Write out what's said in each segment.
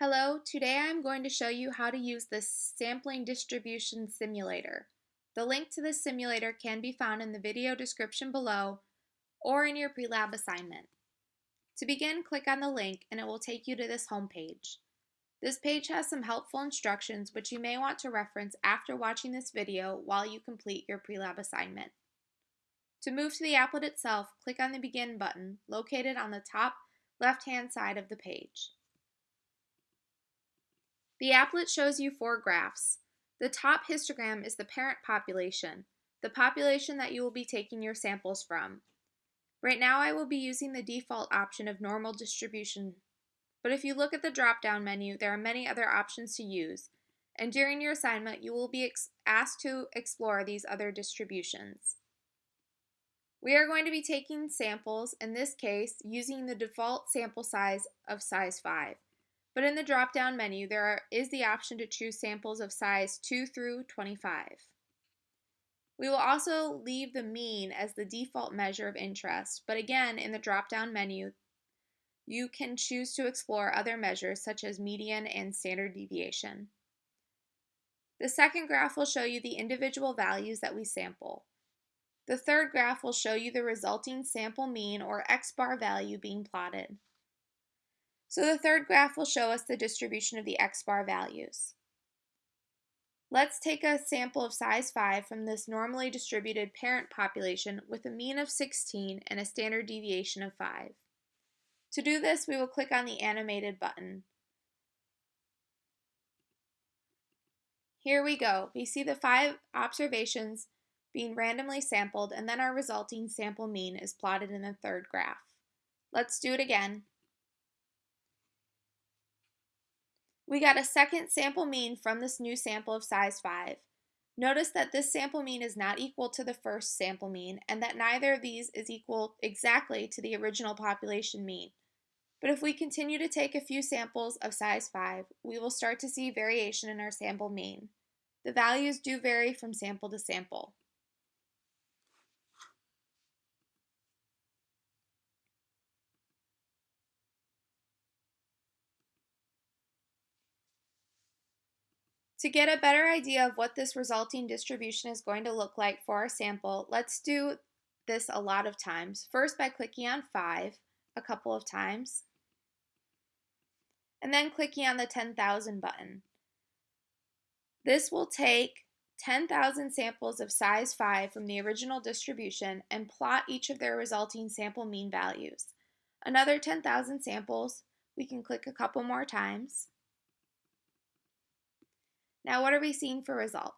Hello, today I'm going to show you how to use the Sampling Distribution Simulator. The link to this simulator can be found in the video description below or in your pre-lab assignment. To begin, click on the link and it will take you to this home page. This page has some helpful instructions which you may want to reference after watching this video while you complete your pre-lab assignment. To move to the applet itself, click on the Begin button located on the top left-hand side of the page. The applet shows you four graphs. The top histogram is the parent population, the population that you will be taking your samples from. Right now I will be using the default option of normal distribution, but if you look at the drop-down menu, there are many other options to use, and during your assignment you will be asked to explore these other distributions. We are going to be taking samples, in this case, using the default sample size of size 5. But in the drop-down menu, there are, is the option to choose samples of size 2 through 25. We will also leave the mean as the default measure of interest, but again, in the drop-down menu, you can choose to explore other measures such as median and standard deviation. The second graph will show you the individual values that we sample. The third graph will show you the resulting sample mean or x-bar value being plotted. So the third graph will show us the distribution of the x-bar values. Let's take a sample of size 5 from this normally distributed parent population with a mean of 16 and a standard deviation of 5. To do this, we will click on the animated button. Here we go. We see the five observations being randomly sampled and then our resulting sample mean is plotted in the third graph. Let's do it again. We got a second sample mean from this new sample of size 5. Notice that this sample mean is not equal to the first sample mean and that neither of these is equal exactly to the original population mean. But if we continue to take a few samples of size 5, we will start to see variation in our sample mean. The values do vary from sample to sample. To get a better idea of what this resulting distribution is going to look like for our sample, let's do this a lot of times. First by clicking on 5 a couple of times, and then clicking on the 10,000 button. This will take 10,000 samples of size 5 from the original distribution and plot each of their resulting sample mean values. Another 10,000 samples, we can click a couple more times. Now what are we seeing for results?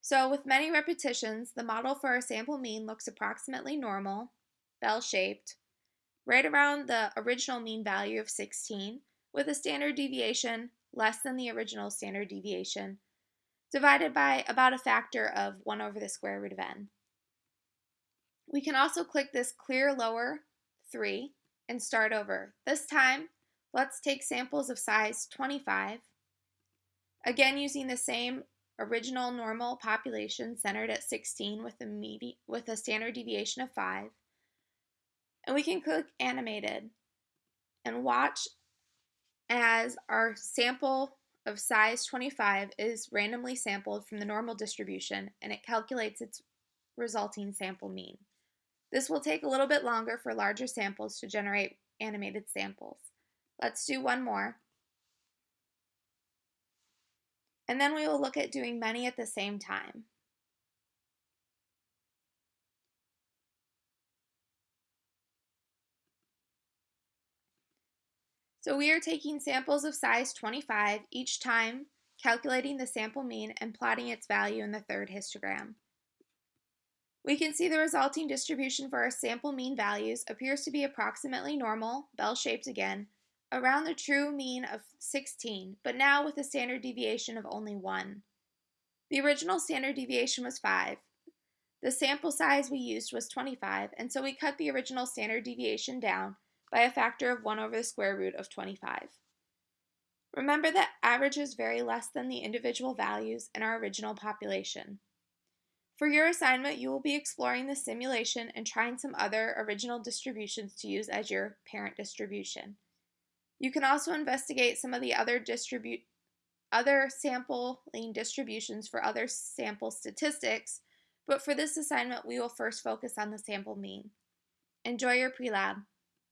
So with many repetitions, the model for our sample mean looks approximately normal, bell-shaped, right around the original mean value of 16, with a standard deviation less than the original standard deviation, divided by about a factor of 1 over the square root of n. We can also click this clear lower 3 and start over. This time, let's take samples of size 25 Again, using the same original normal population centered at 16 with a, with a standard deviation of 5. And we can click animated and watch as our sample of size 25 is randomly sampled from the normal distribution and it calculates its resulting sample mean. This will take a little bit longer for larger samples to generate animated samples. Let's do one more. And then we will look at doing many at the same time. So we are taking samples of size 25 each time, calculating the sample mean and plotting its value in the third histogram. We can see the resulting distribution for our sample mean values appears to be approximately normal, bell-shaped again, around the true mean of 16, but now with a standard deviation of only 1. The original standard deviation was 5. The sample size we used was 25, and so we cut the original standard deviation down by a factor of 1 over the square root of 25. Remember that averages vary less than the individual values in our original population. For your assignment, you will be exploring the simulation and trying some other original distributions to use as your parent distribution. You can also investigate some of the other distribute other sampling distributions for other sample statistics, but for this assignment we will first focus on the sample mean. Enjoy your pre-lab.